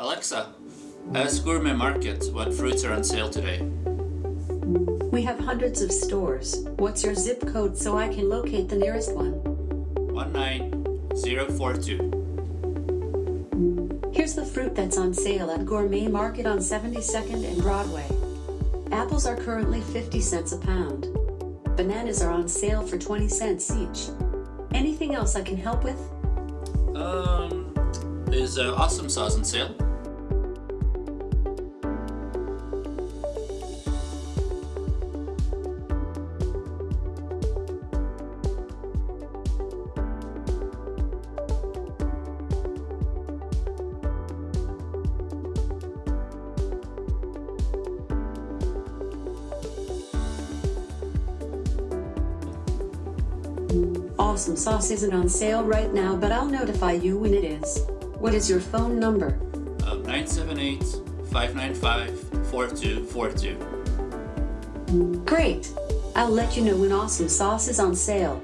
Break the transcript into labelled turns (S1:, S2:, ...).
S1: Alexa, ask Gourmet Market what fruits are on sale today.
S2: We have hundreds of stores. What's your zip code so I can locate the nearest one?
S1: 19042.
S2: Here's the fruit that's on sale at Gourmet Market on 72nd and Broadway. Apples are currently 50 cents a pound. Bananas are on sale for 20 cents each. Anything else I can help with?
S1: Um, is uh, Awesome Sauce on sale?
S2: Awesome sauce isn't on sale right now, but I'll notify you when it is. What is your phone number?
S1: Uh, 978-595-4242.
S2: Great! I'll let you know when awesome sauce is on sale.